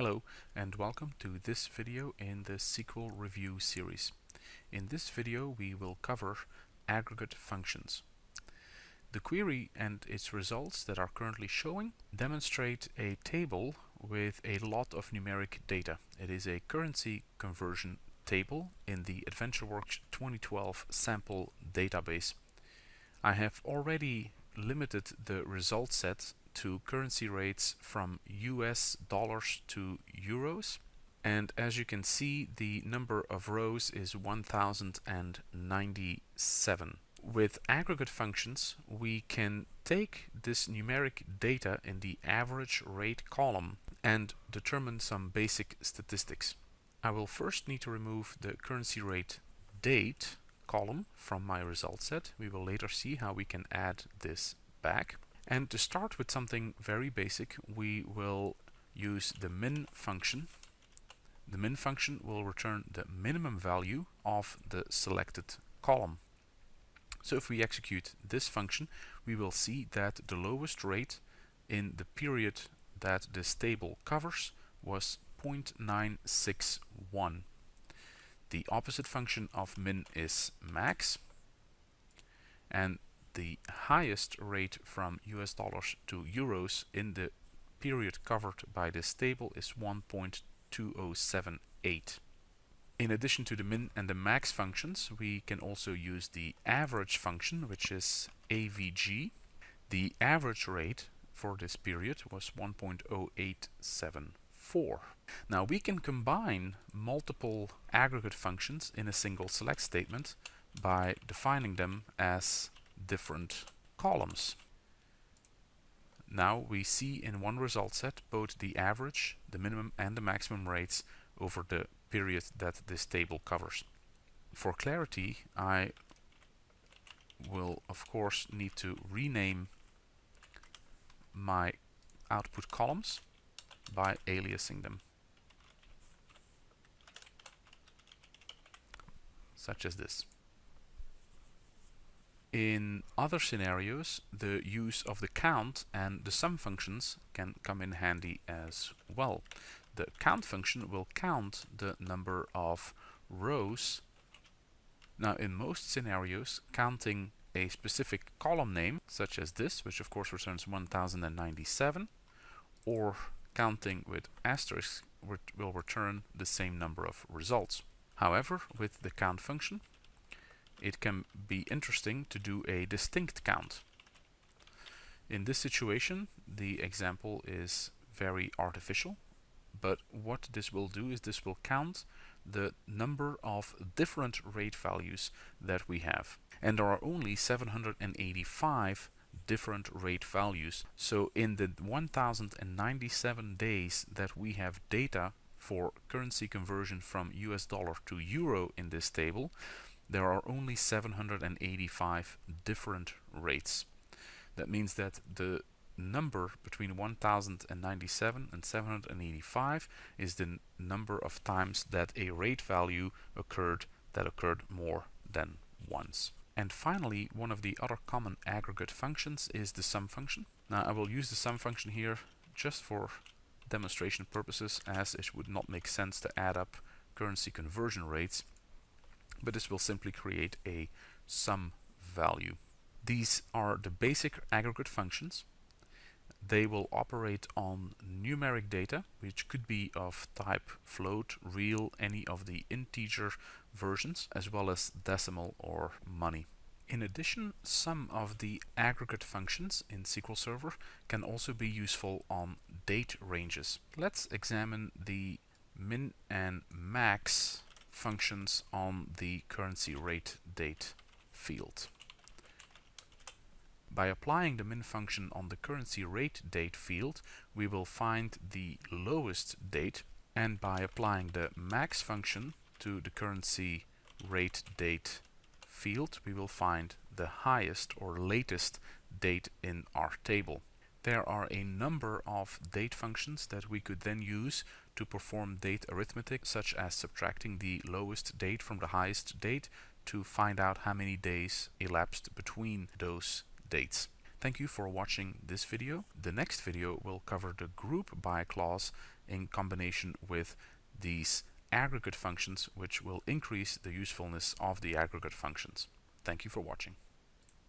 Hello and welcome to this video in the SQL review series. In this video we will cover aggregate functions. The query and its results that are currently showing demonstrate a table with a lot of numeric data. It is a currency conversion table in the AdventureWorks 2012 sample database. I have already limited the result set to currency rates from US dollars to euros and as you can see the number of rows is 1097. With aggregate functions we can take this numeric data in the average rate column and determine some basic statistics. I will first need to remove the currency rate date column from my result set. We will later see how we can add this back. And to start with something very basic, we will use the min function. The min function will return the minimum value of the selected column. So if we execute this function, we will see that the lowest rate in the period that this table covers was 0.961. The opposite function of min is max. And the highest rate from US dollars to euros in the period covered by this table is 1.2078. In addition to the min and the max functions, we can also use the average function, which is avg. The average rate for this period was 1.0874. Now we can combine multiple aggregate functions in a single select statement by defining them as different columns. Now we see in one result set both the average, the minimum and the maximum rates over the period that this table covers. For clarity I will of course need to rename my output columns by aliasing them. Such as this. In other scenarios, the use of the count and the sum functions can come in handy as well. The count function will count the number of rows. Now in most scenarios, counting a specific column name, such as this, which of course returns 1097, or counting with asterisk will return the same number of results. However, with the count function, it can be interesting to do a distinct count. In this situation, the example is very artificial, but what this will do is this will count the number of different rate values that we have. And there are only 785 different rate values. So in the 1097 days that we have data for currency conversion from US dollar to euro in this table, there are only 785 different rates. That means that the number between 1097 and 785 is the number of times that a rate value occurred that occurred more than once. And finally, one of the other common aggregate functions is the sum function. Now I will use the sum function here just for demonstration purposes as it would not make sense to add up currency conversion rates but this will simply create a sum value. These are the basic aggregate functions. They will operate on numeric data, which could be of type float, real, any of the integer versions, as well as decimal or money. In addition, some of the aggregate functions in SQL Server can also be useful on date ranges. Let's examine the min and max functions on the currency rate date field. By applying the min function on the currency rate date field, we will find the lowest date and by applying the max function to the currency rate date field, we will find the highest or latest date in our table. There are a number of date functions that we could then use to perform date arithmetic, such as subtracting the lowest date from the highest date to find out how many days elapsed between those dates. Thank you for watching this video. The next video will cover the group by clause in combination with these aggregate functions which will increase the usefulness of the aggregate functions. Thank you for watching.